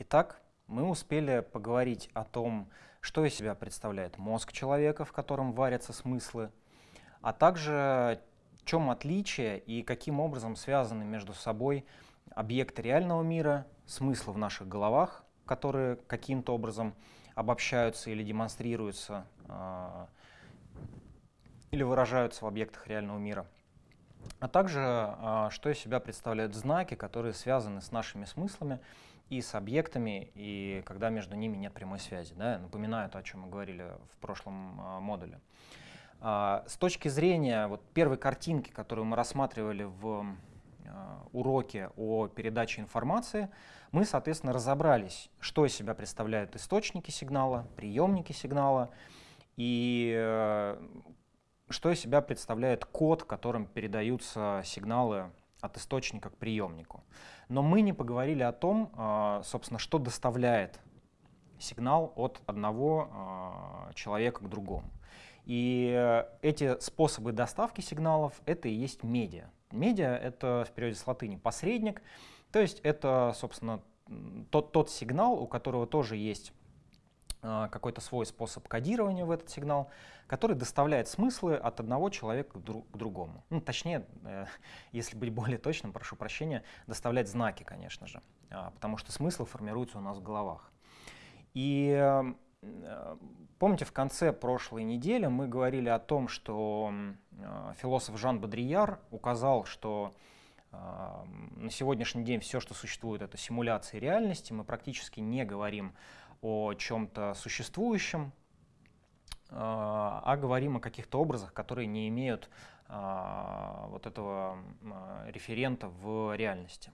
Итак, мы успели поговорить о том, что из себя представляет мозг человека, в котором варятся смыслы, а также в чем отличие и каким образом связаны между собой объекты реального мира, смыслы в наших головах, которые каким-то образом обобщаются или демонстрируются, э, или выражаются в объектах реального мира, а также э, что из себя представляют знаки, которые связаны с нашими смыслами и с объектами, и когда между ними нет прямой связи. Да? Напоминаю то, о чем мы говорили в прошлом э, модуле. Э, с точки зрения вот, первой картинки, которую мы рассматривали в э, уроке о передаче информации, мы, соответственно, разобрались, что из себя представляют источники сигнала, приемники сигнала, и э, что из себя представляет код, которым передаются сигналы от источника к приемнику. Но мы не поговорили о том, а, собственно, что доставляет сигнал от одного а, человека к другому. И эти способы доставки сигналов — это и есть медиа. Медиа — это в переводе с латыни «посредник», то есть это, собственно, тот, тот сигнал, у которого тоже есть какой-то свой способ кодирования в этот сигнал, который доставляет смыслы от одного человека к, друг, к другому. Ну, точнее, э, если быть более точным, прошу прощения, доставлять знаки, конечно же, э, потому что смыслы формируются у нас в головах. И э, помните, в конце прошлой недели мы говорили о том, что э, философ Жан Бодрияр указал, что на сегодняшний день все, что существует, это симуляции реальности. Мы практически не говорим о чем-то существующем, а, а говорим о каких-то образах, которые не имеют а, вот этого а, референта в реальности.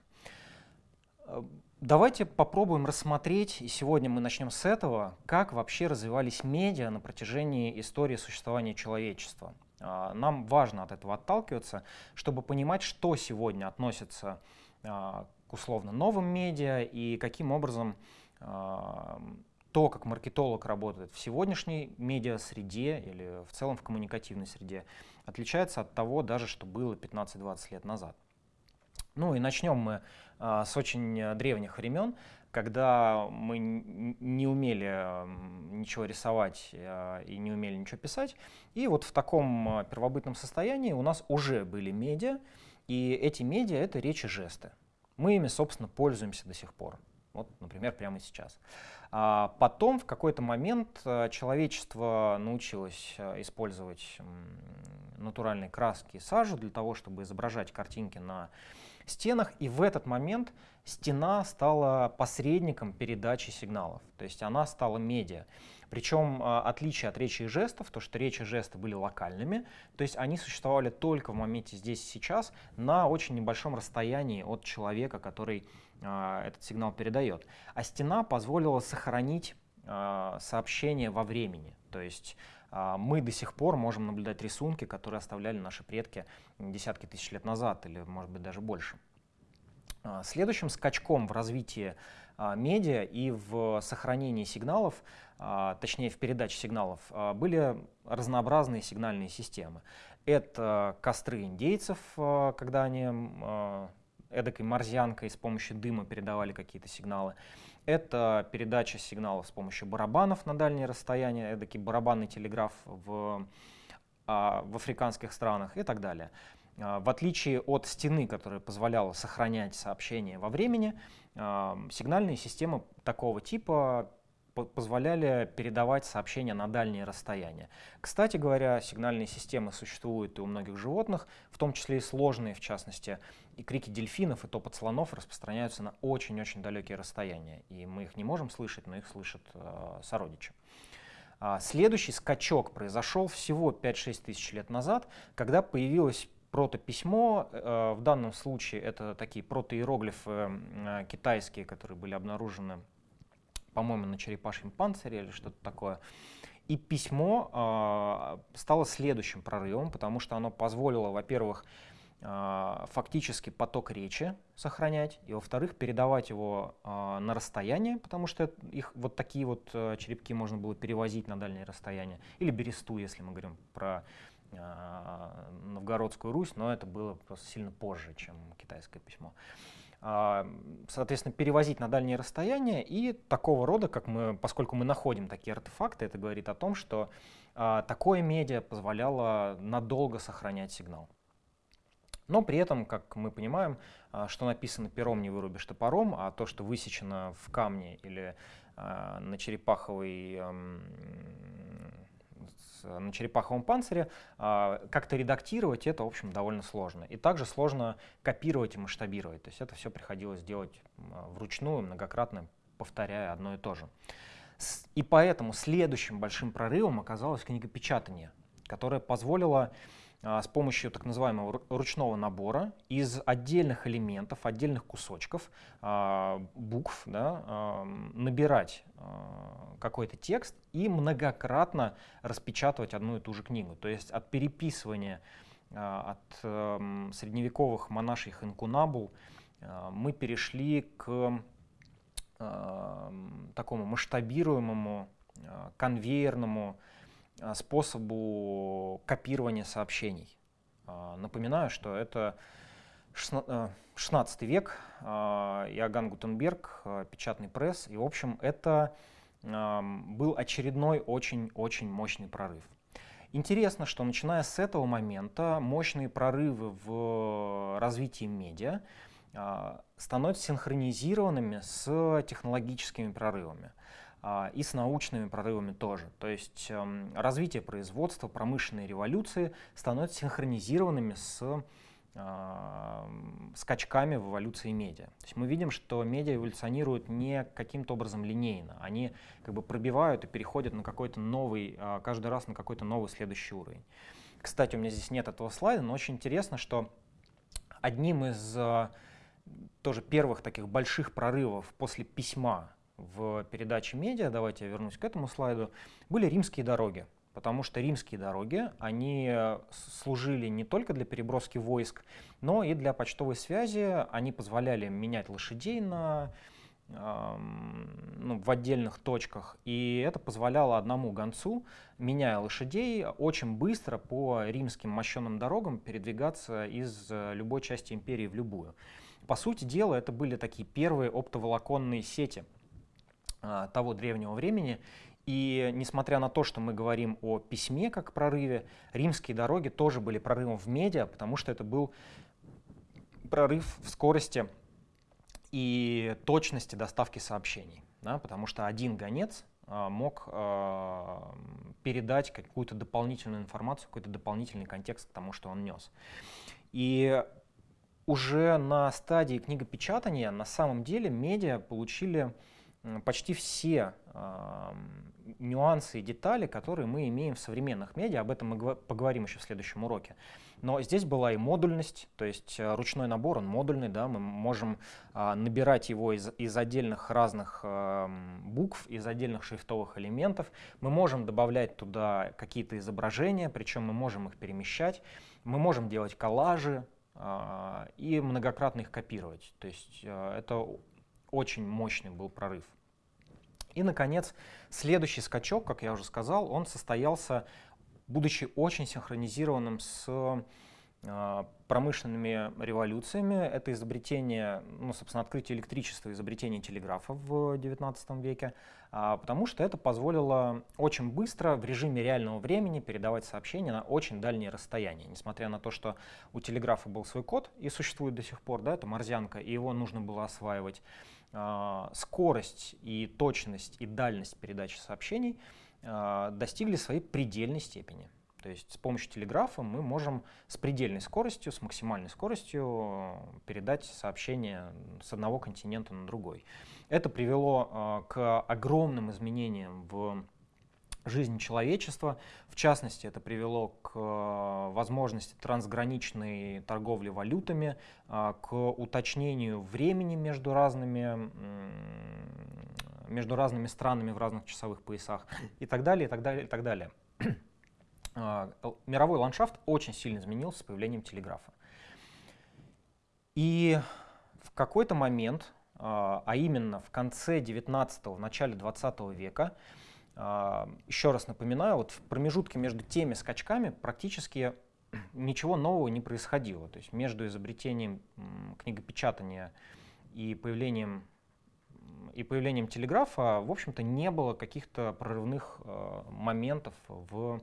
Давайте попробуем рассмотреть, и сегодня мы начнем с этого, как вообще развивались медиа на протяжении истории существования человечества. Нам важно от этого отталкиваться, чтобы понимать, что сегодня относится к условно новым медиа и каким образом то, как маркетолог работает в сегодняшней медиа-среде или в целом в коммуникативной среде, отличается от того даже, что было 15-20 лет назад. Ну и начнем мы а, с очень древних времен, когда мы не умели ничего рисовать а, и не умели ничего писать. И вот в таком а, первобытном состоянии у нас уже были медиа, и эти медиа — это речи жесты. Мы ими, собственно, пользуемся до сих пор. Вот, например, прямо сейчас. А потом в какой-то момент э, человечество научилось э, использовать натуральные краски и сажу для того, чтобы изображать картинки на стенах, и в этот момент стена стала посредником передачи сигналов, то есть она стала медиа. Причем э, отличие от речи и жестов, то что речи и жесты были локальными, то есть они существовали только в моменте здесь и сейчас на очень небольшом расстоянии от человека, который этот сигнал передает. А стена позволила сохранить а, сообщение во времени. То есть а, мы до сих пор можем наблюдать рисунки, которые оставляли наши предки десятки тысяч лет назад или, может быть, даже больше. Следующим скачком в развитии медиа и в сохранении сигналов, точнее в передаче сигналов, были разнообразные сигнальные системы. Это костры индейцев, когда они эдакой морзянкой с помощью дыма передавали какие-то сигналы. Это передача сигналов с помощью барабанов на дальние расстояния, эдакий барабанный телеграф в, а, в африканских странах и так далее. А, в отличие от стены, которая позволяла сохранять сообщение во времени, а, сигнальные системы такого типа позволяли передавать сообщения на дальние расстояния. Кстати говоря, сигнальные системы существуют и у многих животных, в том числе и сложные, в частности, и крики дельфинов и топот слонов распространяются на очень-очень далекие расстояния, и мы их не можем слышать, но их слышат э, сородичи. А следующий скачок произошел всего 5-6 тысяч лет назад, когда появилось протописьмо. Э, в данном случае это такие протоиероглифы э, китайские, которые были обнаружены по-моему, на черепашьем панцире или что-то такое. И письмо э, стало следующим прорывом, потому что оно позволило, во-первых, э, фактически поток речи сохранять, и, во-вторых, передавать его э, на расстояние, потому что их вот такие вот э, черепки можно было перевозить на дальние расстояния, или бересту, если мы говорим про э, Новгородскую Русь, но это было просто сильно позже, чем китайское письмо. Соответственно, перевозить на дальние расстояния и такого рода, как мы, поскольку мы находим такие артефакты, это говорит о том, что такое медиа позволяло надолго сохранять сигнал. Но при этом, как мы понимаем, что написано пером не вырубишь топором, а то, что высечено в камне или на черепаховой на черепаховом панцире, а, как-то редактировать это, в общем, довольно сложно. И также сложно копировать и масштабировать. То есть это все приходилось делать вручную, многократно повторяя одно и то же. И поэтому следующим большим прорывом оказалось книгопечатание, которое позволило а, с помощью так называемого ручного набора из отдельных элементов, отдельных кусочков, а, букв, да, а, набирать какой-то текст и многократно распечатывать одну и ту же книгу. То есть от переписывания от средневековых монашьих инкунабул мы перешли к такому масштабируемому, конвейерному, а, способу копирования сообщений. А, напоминаю, что это 16 э, век, Иоганн Гутенберг, печатный пресс, и, в общем, это был очередной очень-очень мощный прорыв. Интересно, что начиная с этого момента мощные прорывы в развитии медиа становятся синхронизированными с технологическими прорывами. А, и с научными прорывами тоже. То есть эм, развитие производства, промышленной революции становятся синхронизированными с а, скачками в эволюции медиа. То есть мы видим, что медиа эволюционируют не каким-то образом линейно. Они как бы пробивают и переходят на какой-то новый, а, каждый раз на какой-то новый следующий уровень. Кстати, у меня здесь нет этого слайда, но очень интересно, что одним из тоже первых таких больших прорывов после письма в передаче «Медиа», давайте я вернусь к этому слайду, были римские дороги. Потому что римские дороги, они служили не только для переброски войск, но и для почтовой связи. Они позволяли менять лошадей на, ну, в отдельных точках. И это позволяло одному гонцу, меняя лошадей, очень быстро по римским мощенным дорогам передвигаться из любой части империи в любую. По сути дела, это были такие первые оптоволоконные сети – того древнего времени. И несмотря на то, что мы говорим о письме как прорыве, римские дороги тоже были прорывом в медиа, потому что это был прорыв в скорости и точности доставки сообщений. Да, потому что один гонец а, мог а, передать какую-то дополнительную информацию, какой-то дополнительный контекст к тому, что он нес. И уже на стадии книгопечатания на самом деле медиа получили почти все э, нюансы и детали, которые мы имеем в современных медиа. Об этом мы поговорим еще в следующем уроке. Но здесь была и модульность, то есть э, ручной набор, он модульный, да, мы можем э, набирать его из, из отдельных разных э, букв, из отдельных шрифтовых элементов. Мы можем добавлять туда какие-то изображения, причем мы можем их перемещать. Мы можем делать коллажи, и многократно их копировать. То есть это очень мощный был прорыв. И, наконец, следующий скачок, как я уже сказал, он состоялся, будучи очень синхронизированным с а, промышленными революциями. Это изобретение, ну, собственно, открытие электричества, изобретение телеграфа в XIX веке, а, потому что это позволило очень быстро в режиме реального времени передавать сообщения на очень дальние расстояния. Несмотря на то, что у телеграфа был свой код и существует до сих пор, да, это морзянка, и его нужно было осваивать, скорость и точность и дальность передачи сообщений а, достигли своей предельной степени. То есть с помощью телеграфа мы можем с предельной скоростью, с максимальной скоростью передать сообщение с одного континента на другой. Это привело а, к огромным изменениям в жизни человечества. В частности, это привело к э, возможности трансграничной торговли валютами, э, к уточнению времени между разными, между разными странами в разных часовых поясах и так далее, и так далее, и так далее. Э, мировой ландшафт очень сильно изменился с появлением телеграфа. И в какой-то момент, а именно в конце 19-го, в начале 20 века, Еще раз напоминаю, вот в промежутке между теми скачками практически ничего нового не происходило. То есть между изобретением книгопечатания и появлением и появлением телеграфа, в общем-то, не было каких-то прорывных э, моментов в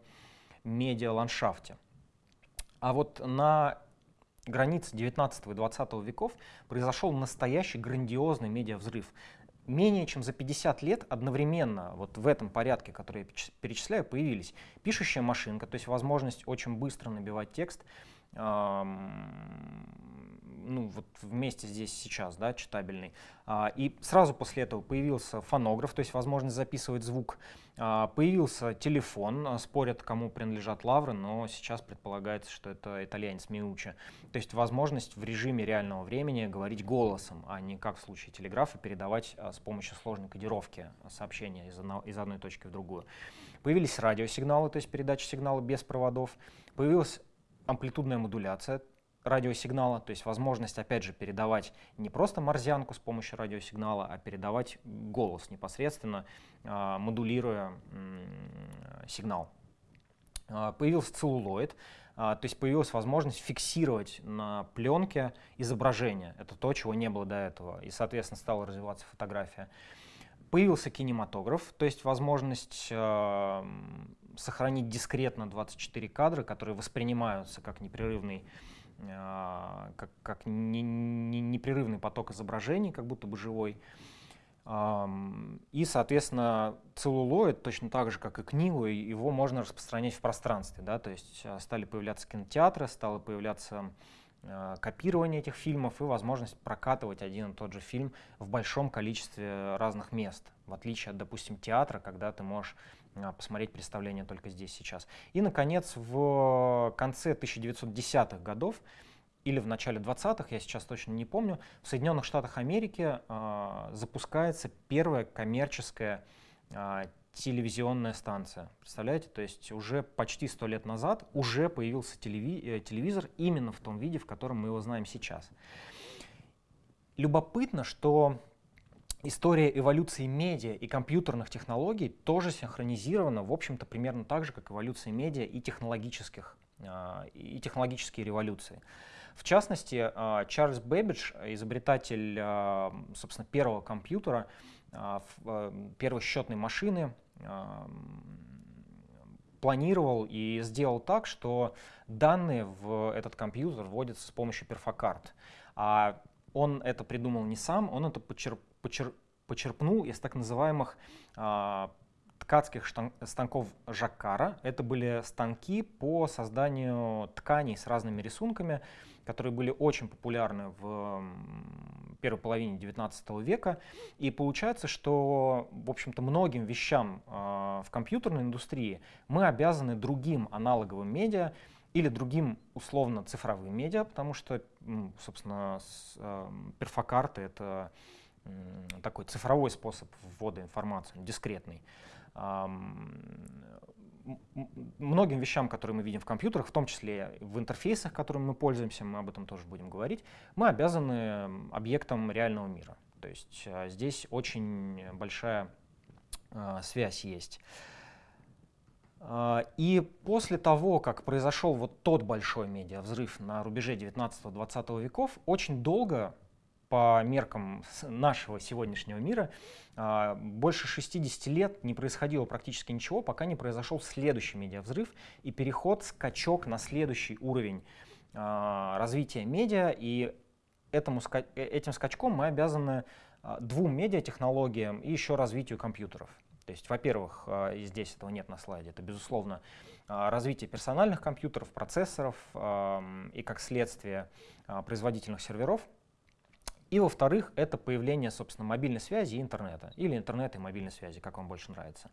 медиаландшафте. А вот на границе 19 и 20 веков произошел настоящий грандиозный медиавзрыв. Менее чем за 50 лет одновременно вот в этом порядке, который я перечисляю, появились пишущая машинка, то есть возможность очень быстро набивать текст, ну, вот вместе здесь сейчас, да, читабельный. А, и сразу после этого появился фонограф, то есть возможность записывать звук. А, появился телефон, а, спорят, кому принадлежат лавры, но сейчас предполагается, что это итальянец Миучи. То есть возможность в режиме реального времени говорить голосом, а не как в случае телеграфа передавать с помощью сложной кодировки сообщения из, одно, из одной точки в другую. Появились радиосигналы, то есть передача сигнала без проводов. Появилась амплитудная модуляция, радиосигнала, то есть возможность, опять же, передавать не просто морзянку с помощью радиосигнала, а передавать голос непосредственно, э, модулируя сигнал. Э, появился целлулоид, э, то есть появилась возможность фиксировать на пленке изображение. Это то, чего не было до этого, и, соответственно, стала развиваться фотография. Появился кинематограф, то есть возможность сохранить дискретно 24 кадра, которые воспринимаются как непрерывный а, как, как не, не, непрерывный поток изображений, как будто бы живой. И, соответственно, целлулоид, точно так же, как и книгу, его можно распространять в пространстве. Да? То есть а, стали появляться кинотеатры, стало появляться а, копирование этих фильмов и возможность прокатывать один и тот же фильм в большом количестве разных мест, в отличие от, допустим, театра, когда ты можешь а, посмотреть представление только здесь, сейчас. И, наконец, в конце 1910-х годов или в начале 20-х, я сейчас точно не помню, в Соединенных Штатах Америки э, запускается первая коммерческая э, телевизионная станция. Представляете? То есть уже почти сто лет назад уже появился телеви э, телевизор именно в том виде, в котором мы его знаем сейчас. Любопытно, что история эволюции медиа и компьютерных технологий тоже синхронизирована, в общем-то, примерно так же, как эволюция медиа и, технологических, а, и технологические революции. В частности, а, Чарльз Бэббидж, изобретатель, а, собственно, первого компьютера, первой счетной машины, планировал и сделал так, что данные в этот компьютер вводятся с помощью перфокарт. А он это придумал не сам, он это почерп, почер, почерпнул из так называемых а, ткацких станков Жаккара. Это были станки по созданию тканей с разными рисунками, которые были очень популярны в первой половине XIX века. И получается, что, в общем-то, многим вещам э, в компьютерной индустрии мы обязаны другим аналоговым медиа или другим условно цифровым медиа, потому что, собственно, э, перфокарты — это такой цифровой способ ввода информации, дискретный. Многим вещам, которые мы видим в компьютерах, в том числе в интерфейсах, которыми мы пользуемся, мы об этом тоже будем говорить, мы обязаны объектам реального мира. То есть а, здесь очень большая а, связь есть. А, и после того, как произошел вот тот большой медиавзрыв на рубеже 19-20 веков, очень долго по меркам нашего сегодняшнего мира а, больше 60 лет не происходило практически ничего, пока не произошел следующий медиавзрыв и переход, скачок на следующий уровень а, развития медиа. И этому, э, этим скачком мы обязаны а, двум медиатехнологиям и еще развитию компьютеров. То есть, во-первых, здесь этого нет на слайде, это, безусловно, развитие персональных компьютеров, процессоров и, как следствие, производительных серверов, и во-вторых, это появление, собственно, мобильной связи и интернета, или интернета и мобильной связи, как вам больше нравится.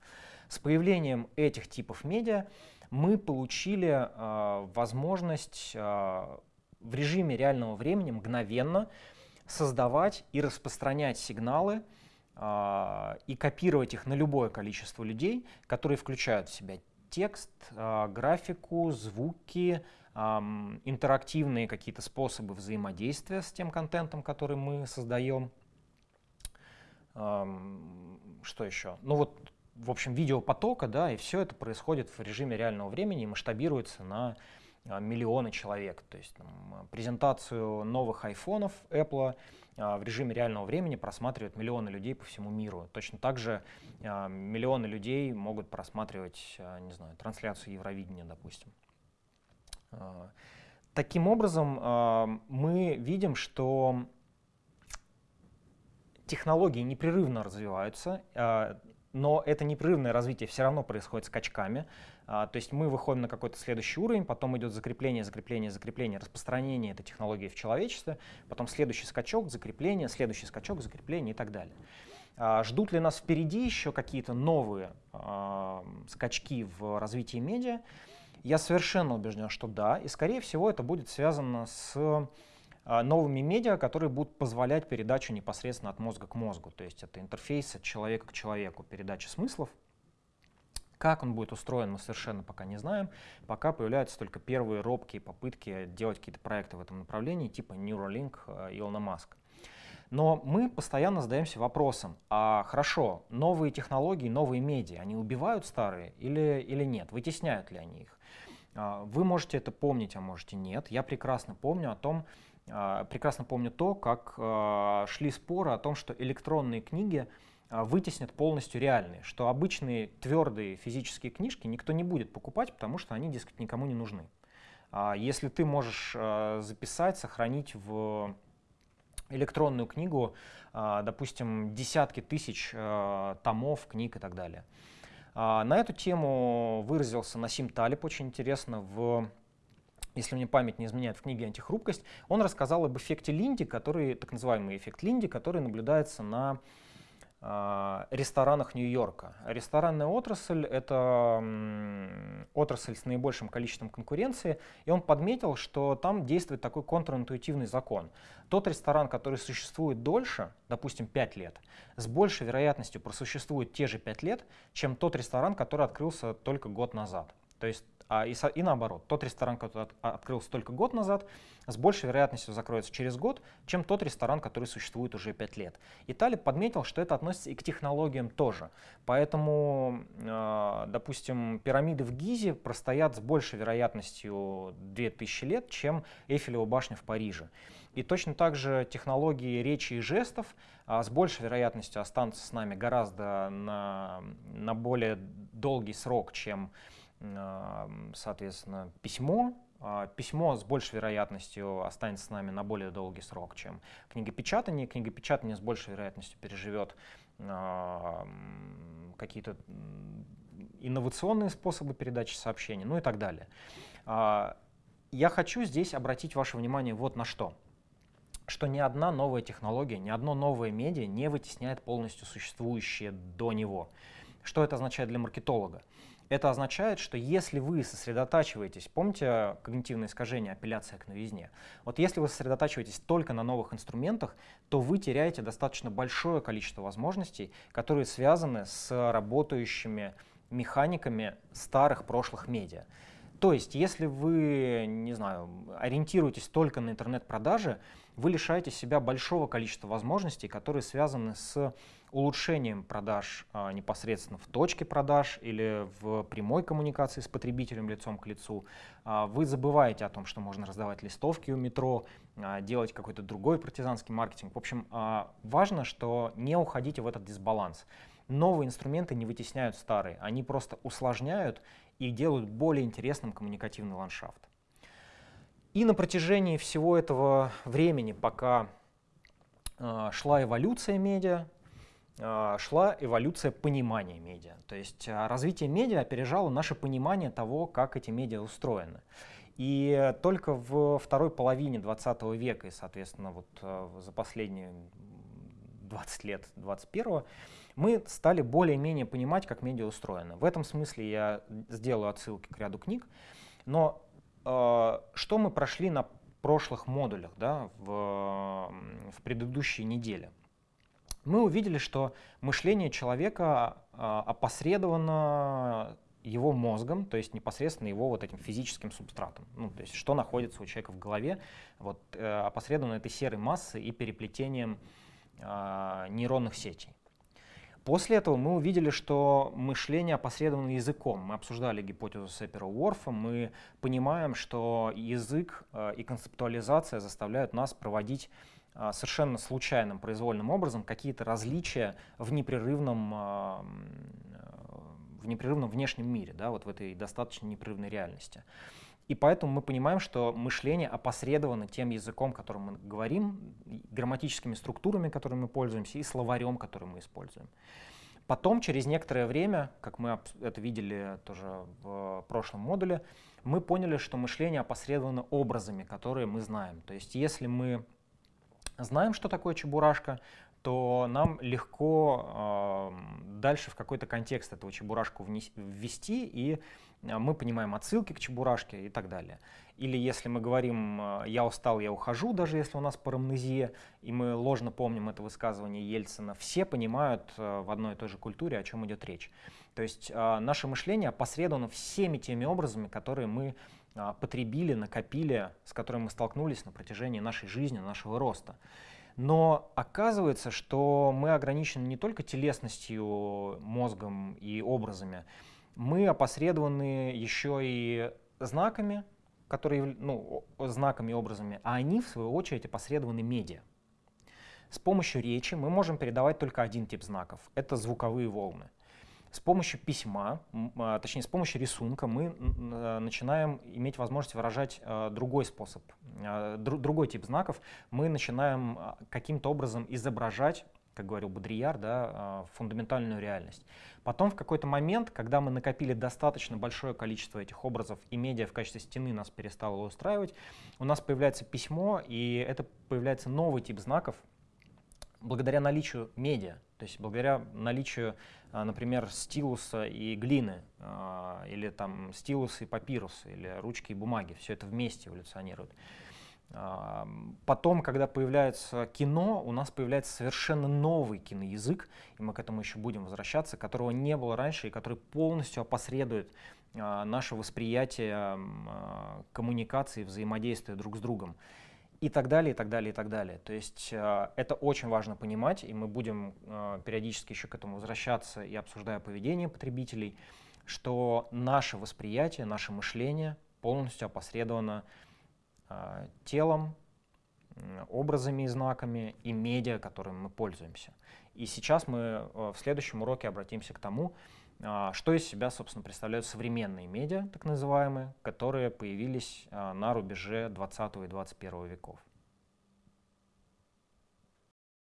С появлением этих типов медиа мы получили э, возможность э, в режиме реального времени мгновенно создавать и распространять сигналы э, и копировать их на любое количество людей, которые включают в себя текст, э, графику, звуки, интерактивные какие-то способы взаимодействия с тем контентом, который мы создаем. Что еще? Ну вот, в общем, видеопотока, да, и все это происходит в режиме реального времени и масштабируется на миллионы человек. То есть там, презентацию новых айфонов Apple в режиме реального времени просматривают миллионы людей по всему миру. Точно так же миллионы людей могут просматривать, не знаю, трансляцию Евровидения, допустим. Таким образом, мы видим, что технологии непрерывно развиваются, но это непрерывное развитие все равно происходит скачками. А, то есть мы выходим на какой-то следующий уровень, потом идет закрепление, закрепление, закрепление, распространение этой технологии в человечестве, потом следующий скачок, закрепление, следующий скачок, закрепление и так далее. А, ждут ли нас впереди еще какие-то новые а, скачки в развитии медиа? Я совершенно убежден, что да, и скорее всего это будет связано с новыми медиа, которые будут позволять передачу непосредственно от мозга к мозгу. То есть это интерфейс от человека к человеку, передача смыслов. Как он будет устроен, мы совершенно пока не знаем. Пока появляются только первые робкие попытки делать какие-то проекты в этом направлении, типа Neuralink э, Илона Маска. Но мы постоянно задаемся вопросом, а хорошо, новые технологии, новые медиа, они убивают старые или, или нет? Вытесняют ли они их? А, вы можете это помнить, а можете нет. Я прекрасно помню о том, а, прекрасно помню то, как а, шли споры о том, что электронные книги вытеснят полностью реальные, что обычные твердые физические книжки никто не будет покупать, потому что они, дескать, никому не нужны. Если ты можешь записать, сохранить в электронную книгу, допустим, десятки тысяч томов, книг и так далее. На эту тему выразился Насим Талиб очень интересно в если мне память не изменяет, в книге «Антихрупкость», он рассказал об эффекте Линди, который, так называемый эффект Линди, который наблюдается на ресторанах Нью-Йорка. Ресторанная отрасль — это отрасль с наибольшим количеством конкуренции, и он подметил, что там действует такой контринтуитивный закон. Тот ресторан, который существует дольше, допустим, 5 лет, с большей вероятностью просуществует те же 5 лет, чем тот ресторан, который открылся только год назад. То есть а, и, и наоборот, тот ресторан, который от, открылся только год назад, с большей вероятностью закроется через год, чем тот ресторан, который существует уже 5 лет. И Талиб подметил, что это относится и к технологиям тоже. Поэтому, э, допустим, пирамиды в Гизе простоят с большей вероятностью 2000 лет, чем Эйфелева башня в Париже. И точно так же технологии речи и жестов а, с большей вероятностью останутся с нами гораздо на, на более долгий срок, чем соответственно, письмо. А, письмо с большей вероятностью останется с нами на более долгий срок, чем книгопечатание. Книгопечатание с большей вероятностью переживет какие-то инновационные способы передачи сообщений, ну и так далее. А, я хочу здесь обратить ваше внимание вот на что. Что ни одна новая технология, ни одно новое медиа не вытесняет полностью существующее до него. Что это означает для маркетолога? Это означает, что если вы сосредотачиваетесь, помните когнитивное искажение, апелляция к новизне, вот если вы сосредотачиваетесь только на новых инструментах, то вы теряете достаточно большое количество возможностей, которые связаны с работающими механиками старых прошлых медиа. То есть, если вы, не знаю, ориентируетесь только на интернет-продажи, вы лишаете себя большого количества возможностей, которые связаны с улучшением продаж а, непосредственно в точке продаж или в прямой коммуникации с потребителем лицом к лицу. А, вы забываете о том, что можно раздавать листовки у метро, а, делать какой-то другой партизанский маркетинг. В общем, а, важно, что не уходите в этот дисбаланс. Новые инструменты не вытесняют старые, они просто усложняют и делают более интересным коммуникативный ландшафт. И на протяжении всего этого времени, пока э, шла эволюция медиа, э, шла эволюция понимания медиа. То есть э, развитие медиа опережало наше понимание того, как эти медиа устроены. И только в второй половине 20 века и, соответственно, вот за последние 20 лет 21 мы стали более-менее понимать, как медиа устроены. В этом смысле я сделаю отсылки к ряду книг. Но что мы прошли на прошлых модулях да, в, в предыдущей неделе? Мы увидели, что мышление человека э, опосредовано его мозгом, то есть непосредственно его вот этим физическим субстратом. Ну, то есть что находится у человека в голове, вот, э, опосредованно этой серой массой и переплетением э, нейронных сетей. После этого мы увидели, что мышление опосредовано языком. Мы обсуждали гипотезу Сепера-Уорфа, мы понимаем, что язык э, и концептуализация заставляют нас проводить э, совершенно случайным, произвольным образом какие-то различия в непрерывном, э, в непрерывном внешнем мире, да, вот в этой достаточно непрерывной реальности. И поэтому мы понимаем, что мышление опосредовано тем языком, которым мы говорим, грамматическими структурами, которыми мы пользуемся, и словарем, который мы используем. Потом, через некоторое время, как мы это видели тоже в прошлом модуле, мы поняли, что мышление опосредовано образами, которые мы знаем. То есть если мы знаем, что такое чебурашка, то нам легко э, дальше в какой-то контекст этого чебурашку ввести и мы понимаем отсылки к чебурашке и так далее. Или если мы говорим а, «я устал, я ухожу», даже если у нас парамнезия, и мы ложно помним это высказывание Ельцина, все понимают а, в одной и той же культуре, о чем идет речь. То есть наше мышление опосредовано всеми теми образами, которые мы потребили, накопили, с которыми мы столкнулись на протяжении нашей жизни, нашего роста. Но оказывается, что мы ограничены не только телесностью, мозгом и образами, мы опосредованы еще и знаками, которые, ну, знаками и образами, а они, в свою очередь, опосредованы медиа. С помощью речи мы можем передавать только один тип знаков — это звуковые волны. С помощью письма, а, точнее, с помощью рисунка мы а, начинаем иметь возможность выражать а, другой способ, другой тип знаков. Мы начинаем каким-то образом изображать как говорил Бодрияр, да, а, фундаментальную реальность. Потом в какой-то момент, когда мы накопили достаточно большое количество этих образов, и медиа в качестве стены нас перестало устраивать, у нас появляется письмо, и это появляется новый тип знаков, благодаря наличию медиа, то есть благодаря наличию, а, например, стилуса и глины, а, или там стилуса и папируса, или ручки и бумаги, все это вместе эволюционирует. Потом, когда появляется кино, у нас появляется совершенно новый киноязык, и мы к этому еще будем возвращаться, которого не было раньше и который полностью опосредует а, наше восприятие а, коммуникации, взаимодействия друг с другом. И так далее, и так далее, и так далее. То есть а, это очень важно понимать, и мы будем периодически еще к этому возвращаться и обсуждая поведение потребителей, что наше восприятие, наше мышление полностью опосредовано телом, образами и знаками и медиа, которыми мы пользуемся. И сейчас мы э, в следующем уроке обратимся к тому, а, что из себя, собственно, представляют современные медиа, так называемые, которые появились а, на рубеже 20 и 21 веков.